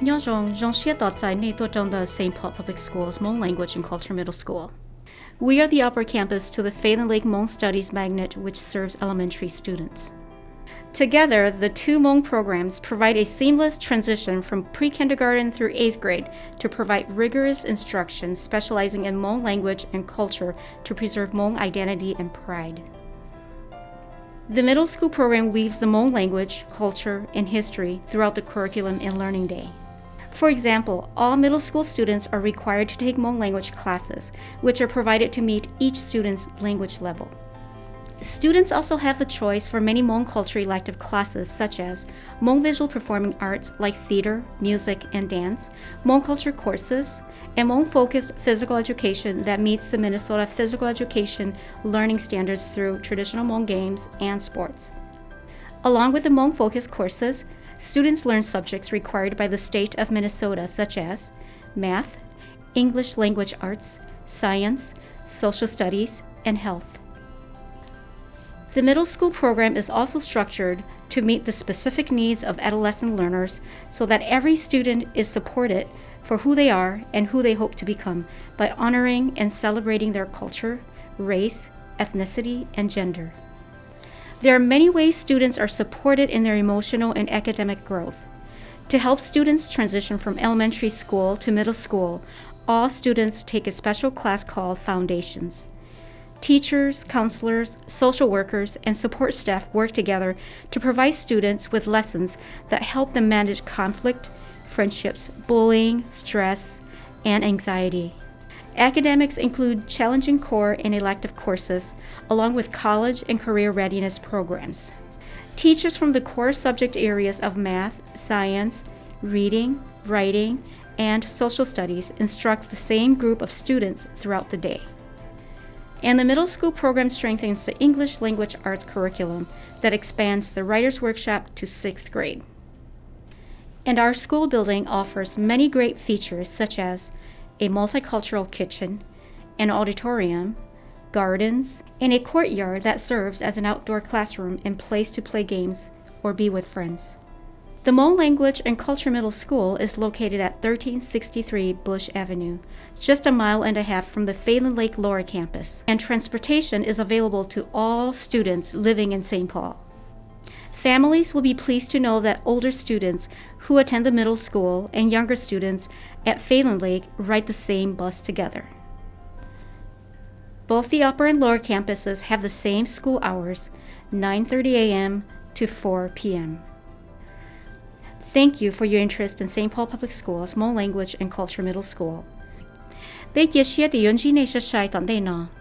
Nyojong Zhongxie Dotsai Nei the St. Paul Public Schools Hmong Language and Culture Middle School. We are the upper campus to the Phalen Lake Hmong Studies Magnet, which serves elementary students. Together, the two Hmong programs provide a seamless transition from pre-kindergarten through 8th grade to provide rigorous instruction specializing in Hmong language and culture to preserve Hmong identity and pride. The middle school program weaves the Hmong language, culture, and history throughout the curriculum and learning day. For example, all middle school students are required to take Hmong language classes, which are provided to meet each student's language level. Students also have the choice for many Hmong culture elective classes such as Hmong visual performing arts like theater, music, and dance, Hmong culture courses, and Hmong focused physical education that meets the Minnesota physical education learning standards through traditional Hmong games and sports. Along with the Hmong focused courses, students learn subjects required by the state of Minnesota such as math, English language arts, science, social studies, and health. The middle school program is also structured to meet the specific needs of adolescent learners so that every student is supported for who they are and who they hope to become by honoring and celebrating their culture, race, ethnicity, and gender. There are many ways students are supported in their emotional and academic growth. To help students transition from elementary school to middle school, all students take a special class called Foundations. Teachers, counselors, social workers, and support staff work together to provide students with lessons that help them manage conflict, friendships, bullying, stress, and anxiety. Academics include challenging core and elective courses, along with college and career readiness programs. Teachers from the core subject areas of math, science, reading, writing, and social studies instruct the same group of students throughout the day. And the middle school program strengthens the English language arts curriculum that expands the Writer's Workshop to sixth grade. And our school building offers many great features such as a multicultural kitchen, an auditorium, gardens, and a courtyard that serves as an outdoor classroom and place to play games or be with friends. The Hmong Language and Culture Middle School is located at 1363 Bush Avenue, just a mile and a half from the Phalen Lake Lower campus, and transportation is available to all students living in St. Paul. Families will be pleased to know that older students who attend the middle school and younger students at Phalen Lake ride the same bus together. Both the upper and lower campuses have the same school hours, 9:30 a.m. to 4 p.m. Thank you for your interest in St. Paul Public Schools Hmong Language and Culture Middle School. Nào.